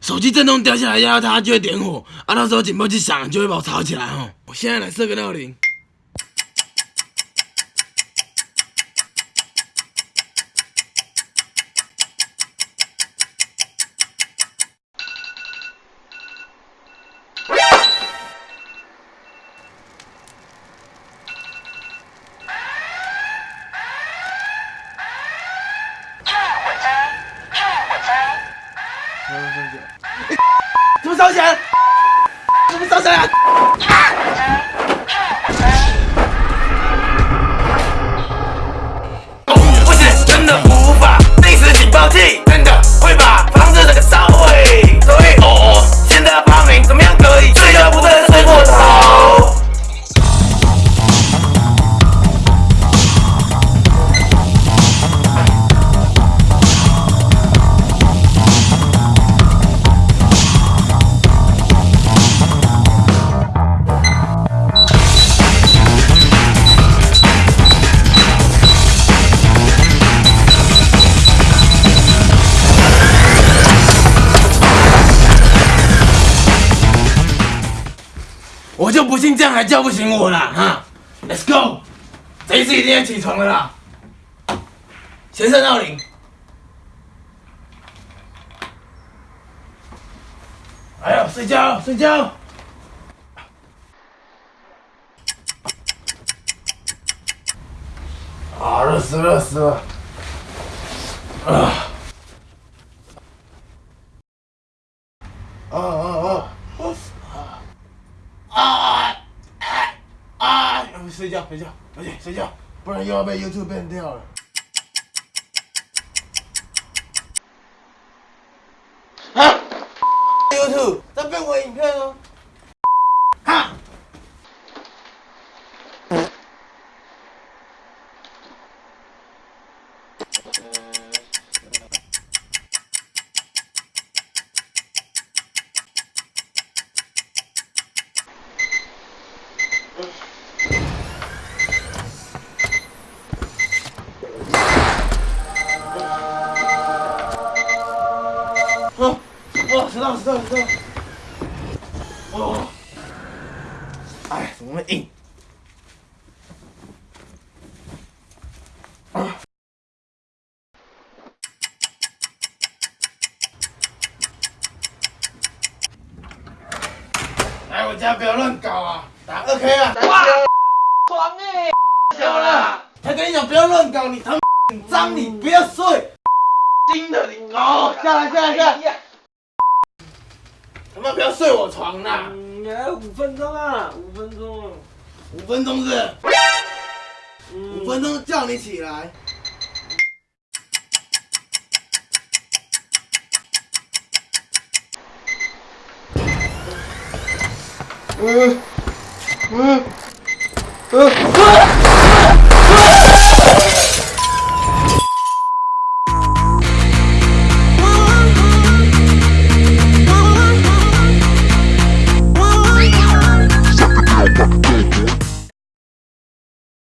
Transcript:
手机。震动掉下来压到它就会点火。按到时候警报器响就会把我吵起来哦我现在来设个闹铃。怎么烧钱？怎么烧钱？我就不信这样还叫不醒我啦！哈，Let's go，这一次一定要起床了啦！先生闹铃。哎呦，睡觉睡觉。啊，热死热死了！啊啊啊！啊啊啊！睡觉睡觉，赶紧睡觉，不然又要被 YouTube ban 掉了。哦，知道知道知道。哦，哎，怎么会硬？啊！来我家不要乱搞啊！打二 K 啊！哇，床哎，小了，才跟你讲不要乱搞，你他妈脏，你不要睡。新的你哦，下来下来下来，他妈不要睡我床啦！嗯，还有五分钟啊，五分钟。五分钟是不是？嗯五分钟叫你起来。嗯嗯嗯。